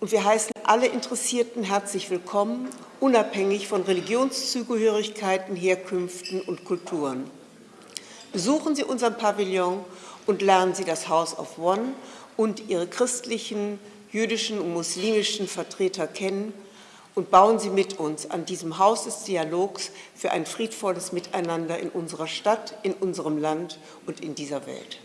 Und wir heißen alle Interessierten herzlich willkommen, unabhängig von Religionszugehörigkeiten, Herkünften und Kulturen. Besuchen Sie unseren Pavillon und lernen Sie das House of One und ihre christlichen, jüdischen und muslimischen Vertreter kennen und bauen Sie mit uns an diesem Haus des Dialogs für ein friedvolles Miteinander in unserer Stadt, in unserem Land und in dieser Welt.